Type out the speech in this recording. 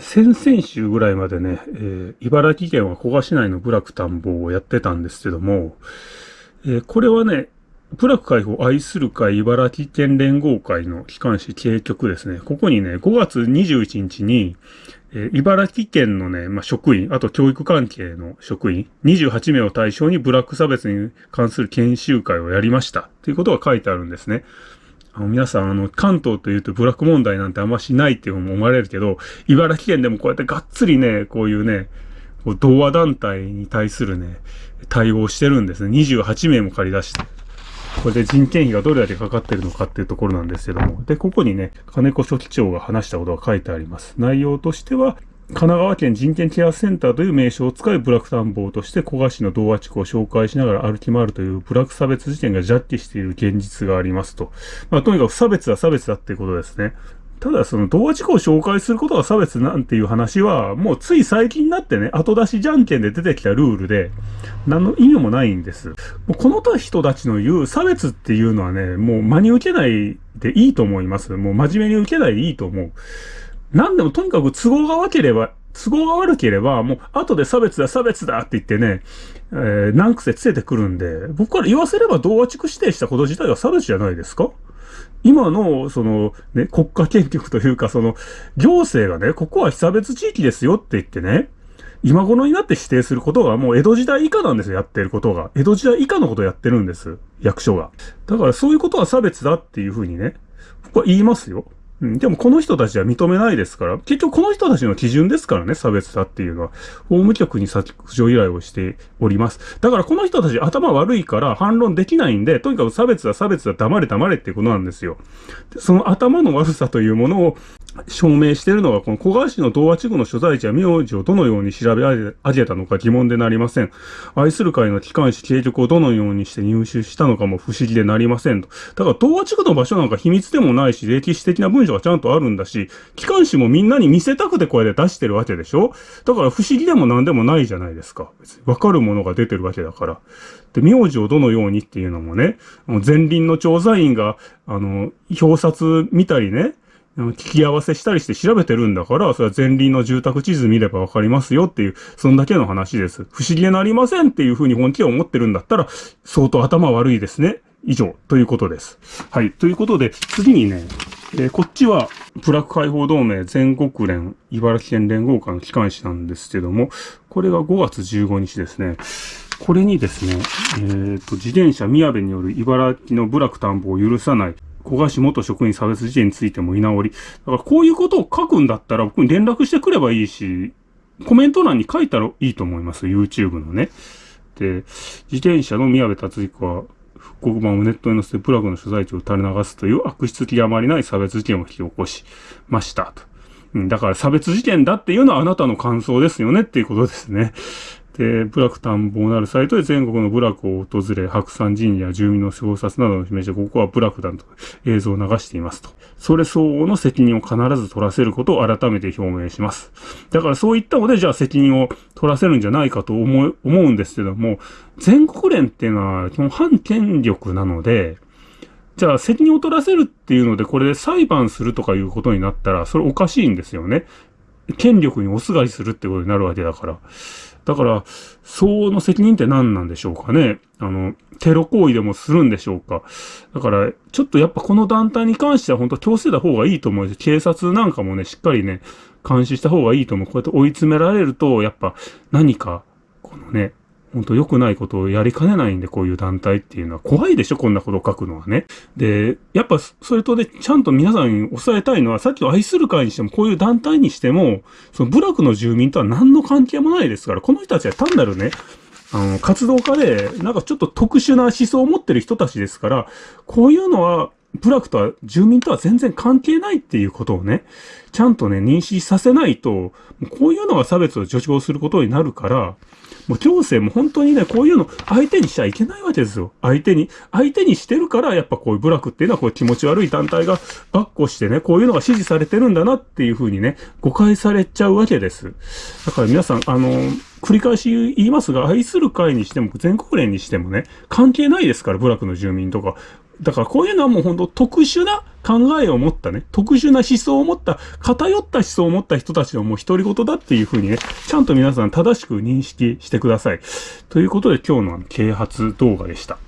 先々週ぐらいまでね、えー、茨城県は古河市内の部落田んぼをやってたんですけども、えー、これはね、部落解放愛する会茨城県連合会の機関紙警局ですね。ここにね、5月21日に、えー、茨城県のね、まあ、職員、あと教育関係の職員、28名を対象にブラック差別に関する研修会をやりました。ということが書いてあるんですね。あの皆さん、あの、関東というとブラック問題なんてあんましないっていうふうに思われるけど、茨城県でもこうやってがっつりね、こういうね、こう同和団体に対するね、対応してるんですね。28名も借り出して。これで人件費がどれだけかかってるのかっていうところなんですけども。で、ここにね、金子書記長が話したことが書いてあります。内容としては、神奈川県人権ケアセンターという名称を使い、ブラック探訪として古賀市の童話地区を紹介しながら歩き回るというブラック差別事件がジャッジしている現実がありますと。まあ、とにかく差別は差別だっていうことですね。ただその童話地区を紹介することが差別なんていう話は、もうつい最近になってね、後出しじゃんけんで出てきたルールで、何の意味もないんです。もうこの人たちの言う差別っていうのはね、もう真に受けないでいいと思います。もう真面目に受けないでいいと思う。何でもとにかく都合が悪ければ、都合が悪ければ、もう後で差別だ、差別だって言ってね、えー、何癖つけてくるんで、僕から言わせれば同和地区指定したこと自体は差別じゃないですか？今の、その、ね、国家権力というか、その、行政がね、ここは被差別地域ですよって言ってね、今頃になって指定することがもう江戸時代以下なんですよ、やってることが。江戸時代以下のことをやってるんです。役所が。だからそういうことは差別だっていうふうにね、僕は言いますよ。うん、でもこの人たちは認めないですから、結局この人たちの基準ですからね、差別だっていうのは。法務局に削除依頼をしております。だからこの人たち頭悪いから反論できないんで、とにかく差別だ差別だ黙れ黙れっていうことなんですよ。その頭の悪さというものを証明しているのが、この小川市の童話地区の所在地や名字をどのように調べ上げたのか疑問でなりません。愛する会の機関紙計局をどのようにして入手したのかも不思議でなりませんと。だから童話地区の場所なんか秘密でもないし、歴史的な文書がちゃんとあるんだし、機関紙もみんなに見せたくてこれで出してるわけでしょ？だから不思議でも何でもないじゃないですか。別にわかるものが出てるわけだから。で、名字をどのようにっていうのもね、前輪の調査員が、あの、表札見たりね、聞き合わせしたりして調べてるんだから、それは前輪の住宅地図見ればわかりますよっていう、そんだけの話です。不思議でなりませんっていうふうに本気は思ってるんだったら、相当頭悪いですね。以上、ということです。はい。ということで、次にね、えー、こっちは、プラック解放同盟全国連茨城県連合会の機関紙なんですけども、これが5月15日ですね。これにですね、えっ、ー、と、自転車宮部による茨城の部落担保を許さない小賀市元職員差別事件についても居直り。だからこういうことを書くんだったら僕に連絡してくればいいし、コメント欄に書いたらいいと思います。YouTube のね。で、自転車の宮部達彦は、復刻版をネットに載せてプラグの所在地を垂れ流すという悪質極まりない差別事件を引き起こしましたと。うん、だから差別事件だっていうのはあなたの感想ですよねっていうことですね。で、部落探訪なるサイトで全国の部落を訪れ、白山神社、住民の小冊などを示して、ここは部落団と映像を流していますと。それ相応の責任を必ず取らせることを改めて表明します。だからそういったので、じゃあ責任を取らせるんじゃないかと思、思うんですけども、全国連っていうのは基本反権力なので、じゃあ責任を取らせるっていうので、これで裁判するとかいうことになったら、それおかしいんですよね。権力におすがりするってことになるわけだから。だから、相応の責任って何なんでしょうかね。あの、テロ行為でもするんでしょうか。だから、ちょっとやっぱこの団体に関しては本当強制だ方がいいと思うし、警察なんかもね、しっかりね、監視した方がいいと思う。こうやって追い詰められると、やっぱ何か、このね、本当良くないことをやりかねないんで、こういう団体っていうのは怖いでしょこんなことを書くのはね。で、やっぱそれとで、ちゃんと皆さんに抑えたいのは、さっきの愛する会にしても、こういう団体にしても、その部落の住民とは何の関係もないですから、この人たちは単なるね、あの、活動家で、なんかちょっと特殊な思想を持ってる人たちですから、こういうのは、部落とは、住民とは全然関係ないっていうことをね、ちゃんとね、認識させないと、こういうのが差別を助長することになるから、もう行政も本当にね、こういうの相手にしちゃいけないわけですよ。相手に。相手にしてるから、やっぱこういう部落っていうのはこう気持ち悪い団体がばっこしてね、こういうのが支持されてるんだなっていうふうにね、誤解されちゃうわけです。だから皆さん、あの、繰り返し言いますが、愛する会にしても全国連にしてもね、関係ないですから、部落の住民とか。だからこういうのはもう本当特殊な考えを持ったね、特殊な思想を持った、偏った思想を持った人たちのもう独り言だっていうふうにね、ちゃんと皆さん正しく認識してください。ということで今日の啓発動画でした。